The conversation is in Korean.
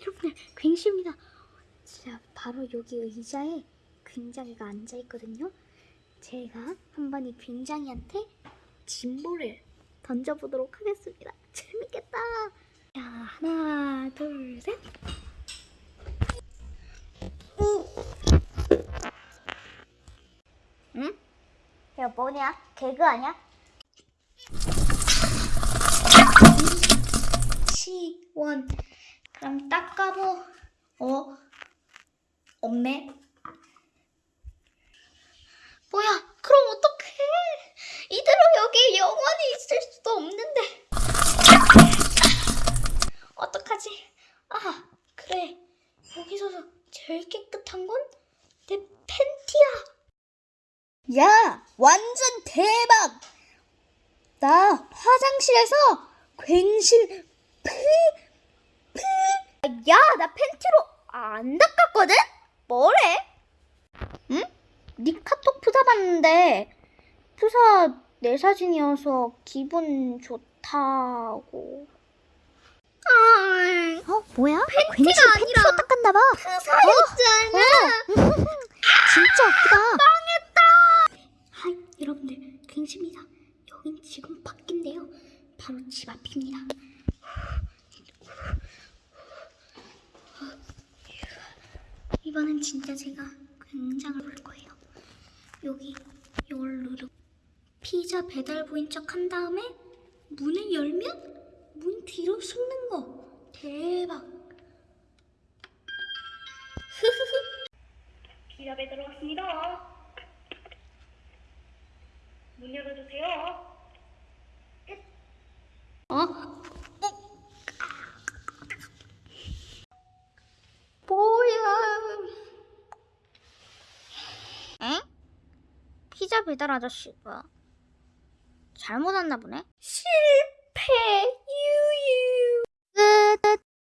여러분들 굉장입니다. 진짜 바로 여기 의자에 굉장히가 앉아 있거든요. 제가 한번 이 굉장히한테 진보를 던져보도록 하겠습니다. 재밌겠다. 자, 하나, 둘, 셋. 응? 야, 뭐냐? 개그 아니야? 시원. 그럼 닦아보. 어? 없네. 뭐야? 그럼 어떡해? 이대로 여기 영원히 있을 수도 없는데. 어떡하지? 아, 그래. 여기서 제일 깨끗한 건 내 팬티야. 야, 완전 대박! 나 화장실에서 피. 야, 나 팬티로 안 닦았거든? 뭐래? 응? 네 카톡 프사 봤는데 프사 내 사진이어서 기분 좋다고. 아, 어, 뭐야? 팬티가 아니라 팬티로 닦았나 봐. 프사였잖아. 진짜 웃기다. 하이, 여러분들, 굉장입니다. 여긴 지금 밖인데요. 바로 집 앞입니다. 이번엔 진짜 제가 굉장을 볼 거예요. 여기 이걸 누르고 피자 배달부인 척 한 다음에 문을 열면 문 뒤로 숨는 거 대박. 피자 배달 왔습니다. 문 열어주세요. 어? 뭐야? 응? 피자 배달 아저씨 뭐야? 잘못 왔나 보네? 실패!